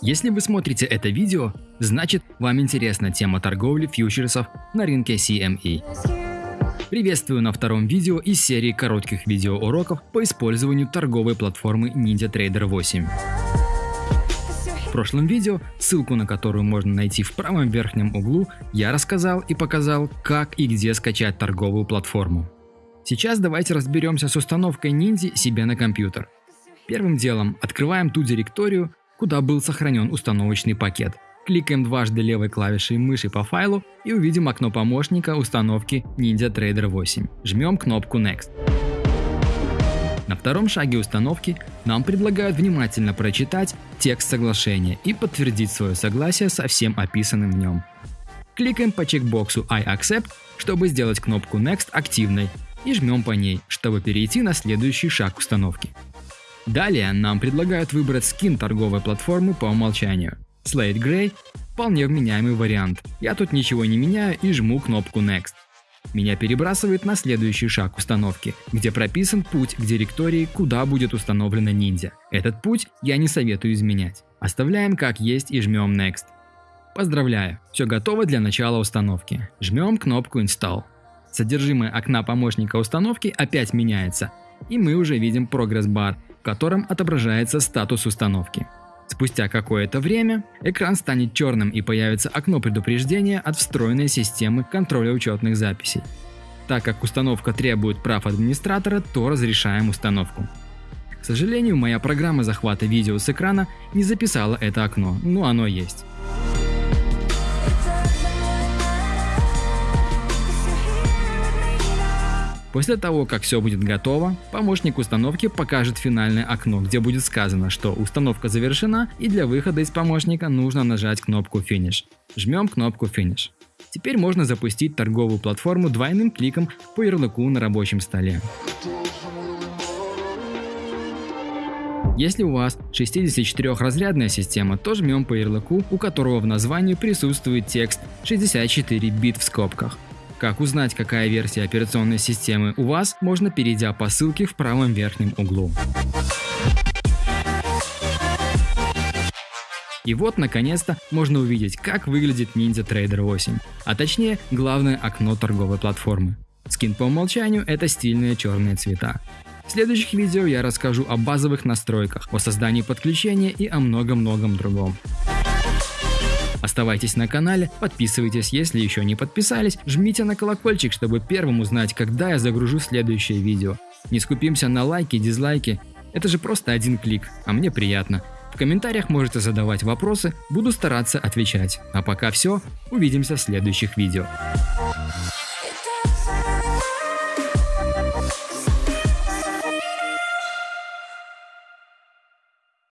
Если вы смотрите это видео, значит вам интересна тема торговли фьючерсов на рынке CME. Приветствую на втором видео из серии коротких видеоуроков по использованию торговой платформы NinjaTrader 8. В прошлом видео, ссылку на которую можно найти в правом верхнем углу, я рассказал и показал, как и где скачать торговую платформу. Сейчас давайте разберемся с установкой Ninja себе на компьютер. Первым делом открываем ту директорию, куда был сохранен установочный пакет. Кликаем дважды левой клавишей мыши по файлу и увидим окно помощника установки NinjaTrader 8. Жмем кнопку Next. На втором шаге установки нам предлагают внимательно прочитать текст соглашения и подтвердить свое согласие со всем описанным в нем. Кликаем по чекбоксу I accept, чтобы сделать кнопку Next активной и жмем по ней, чтобы перейти на следующий шаг установки. Далее нам предлагают выбрать скин торговой платформы по умолчанию. Slate Gray – вполне вменяемый вариант. Я тут ничего не меняю и жму кнопку Next. Меня перебрасывает на следующий шаг установки, где прописан путь к директории, куда будет установлена ниндзя. Этот путь я не советую изменять. Оставляем как есть и жмем Next. Поздравляю, все готово для начала установки. Жмем кнопку Install. Содержимое окна помощника установки опять меняется, и мы уже видим прогресс-бар, котором отображается статус установки. Спустя какое-то время экран станет черным и появится окно предупреждения от встроенной системы контроля учетных записей. Так как установка требует прав администратора, то разрешаем установку. К сожалению, моя программа захвата видео с экрана не записала это окно, но оно есть. После того, как все будет готово, помощник установки покажет финальное окно, где будет сказано, что установка завершена и для выхода из помощника нужно нажать кнопку Finish. Жмем кнопку Finish. Теперь можно запустить торговую платформу двойным кликом по ярлыку на рабочем столе. Если у вас 64-разрядная система, то жмем по ярлыку, у которого в названии присутствует текст 64 бит в скобках. Как узнать, какая версия операционной системы у вас, можно перейдя по ссылке в правом верхнем углу. И вот, наконец-то, можно увидеть, как выглядит Ninja Trader 8, а точнее, главное окно торговой платформы. Скин по умолчанию – это стильные черные цвета. В следующих видео я расскажу о базовых настройках, о создании подключения и о многом-многом другом. Оставайтесь на канале, подписывайтесь, если еще не подписались, жмите на колокольчик, чтобы первым узнать, когда я загружу следующее видео. Не скупимся на лайки, дизлайки, это же просто один клик, а мне приятно. В комментариях можете задавать вопросы, буду стараться отвечать. А пока все, увидимся в следующих видео.